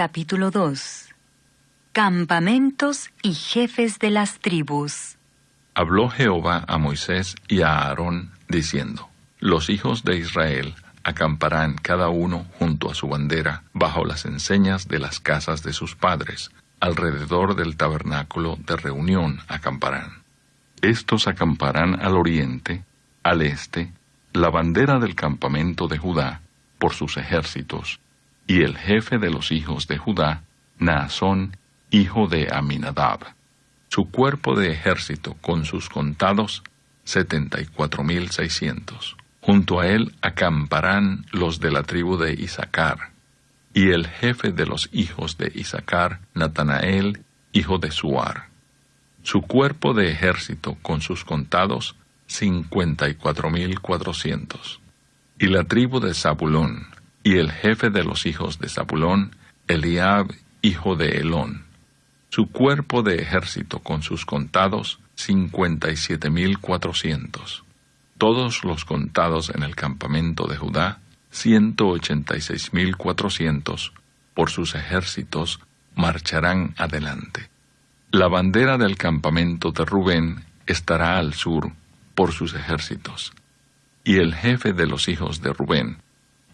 capítulo 2 Campamentos y jefes de las tribus. Habló Jehová a Moisés y a Aarón, diciendo, Los hijos de Israel acamparán cada uno junto a su bandera, bajo las enseñas de las casas de sus padres, alrededor del tabernáculo de reunión acamparán. Estos acamparán al oriente, al este, la bandera del campamento de Judá, por sus ejércitos, y el jefe de los hijos de Judá, Naasón, hijo de Aminadab. Su cuerpo de ejército con sus contados, setenta y cuatro mil seiscientos. Junto a él acamparán los de la tribu de Isaacar, y el jefe de los hijos de Isaacar, Natanael, hijo de Suar. Su cuerpo de ejército con sus contados, cincuenta y cuatro mil cuatrocientos. Y la tribu de Zabulón, y el jefe de los hijos de Zabulón, Eliab, hijo de Elón. Su cuerpo de ejército con sus contados, cincuenta y siete mil cuatrocientos. Todos los contados en el campamento de Judá, ciento ochenta y seis mil cuatrocientos, por sus ejércitos, marcharán adelante. La bandera del campamento de Rubén estará al sur por sus ejércitos. Y el jefe de los hijos de Rubén,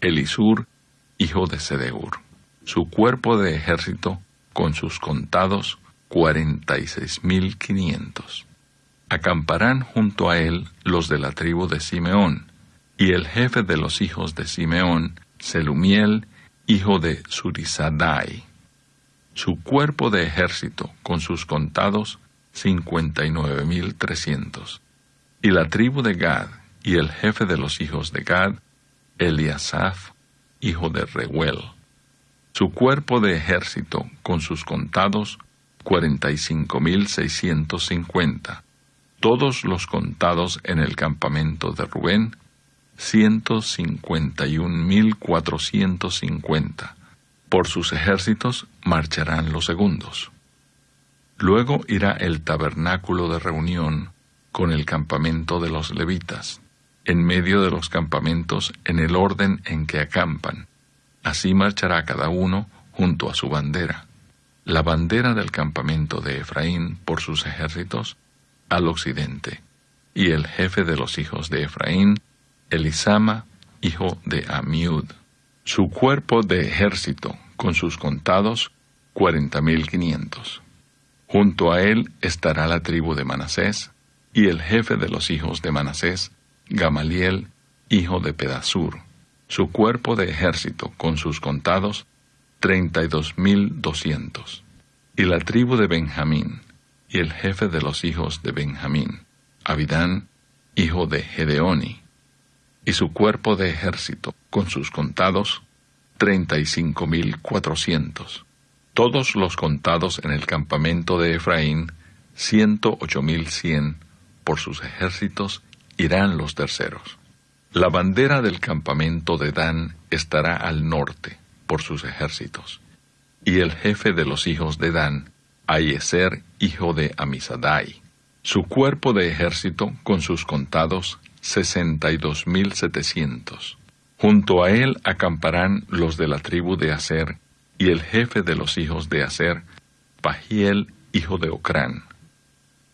Elisur, hijo de Sedeur. Su cuerpo de ejército, con sus contados, cuarenta y seis mil quinientos. Acamparán junto a él los de la tribu de Simeón, y el jefe de los hijos de Simeón, Selumiel, hijo de Surizadai. Su cuerpo de ejército, con sus contados, cincuenta y nueve mil trescientos. Y la tribu de Gad, y el jefe de los hijos de Gad, Eliasaph, hijo de Reuel. Su cuerpo de ejército, con sus contados, cuarenta y cinco mil seiscientos cincuenta. Todos los contados en el campamento de Rubén, ciento cincuenta y un mil cuatrocientos cincuenta. Por sus ejércitos marcharán los segundos. Luego irá el tabernáculo de reunión con el campamento de los levitas, en medio de los campamentos en el orden en que acampan. Así marchará cada uno junto a su bandera. La bandera del campamento de Efraín por sus ejércitos al occidente, y el jefe de los hijos de Efraín, Elisama, hijo de Amiud. Su cuerpo de ejército, con sus contados, cuarenta mil quinientos. Junto a él estará la tribu de Manasés, y el jefe de los hijos de Manasés, Gamaliel, hijo de Pedasur, su cuerpo de ejército con sus contados, treinta y dos mil doscientos. Y la tribu de Benjamín, y el jefe de los hijos de Benjamín, Abidán, hijo de Gedeoni, y su cuerpo de ejército con sus contados, treinta y cinco mil cuatrocientos. Todos los contados en el campamento de Efraín, ciento ocho mil cien por sus ejércitos irán los terceros. La bandera del campamento de Dan estará al norte por sus ejércitos. Y el jefe de los hijos de Dan, Ayeser, hijo de Amisadai. Su cuerpo de ejército, con sus contados, sesenta y dos mil setecientos. Junto a él acamparán los de la tribu de Aser, y el jefe de los hijos de Aser, Pagiel, hijo de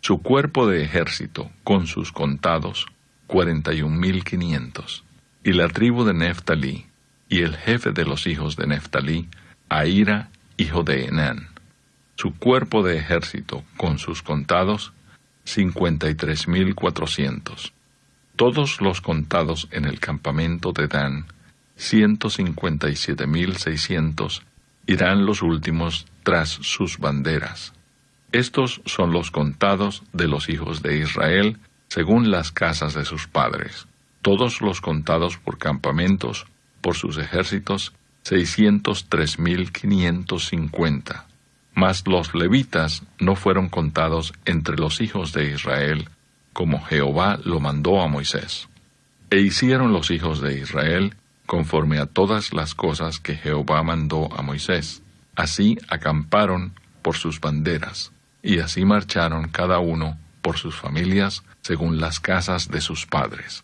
su cuerpo de ejército, con sus contados, cuarenta y un mil quinientos. Y la tribu de Neftalí, y el jefe de los hijos de Neftalí, Aira, hijo de Enán. Su cuerpo de ejército, con sus contados, cincuenta y tres mil cuatrocientos. Todos los contados en el campamento de Dan, ciento cincuenta y siete mil seiscientos, irán los últimos tras sus banderas estos son los contados de los hijos de Israel según las casas de sus padres, todos los contados por campamentos, por sus ejércitos, seiscientos tres mil quinientos cincuenta. Mas los levitas no fueron contados entre los hijos de Israel, como Jehová lo mandó a Moisés. E hicieron los hijos de Israel conforme a todas las cosas que Jehová mandó a Moisés. Así acamparon por sus banderas y así marcharon cada uno por sus familias según las casas de sus padres.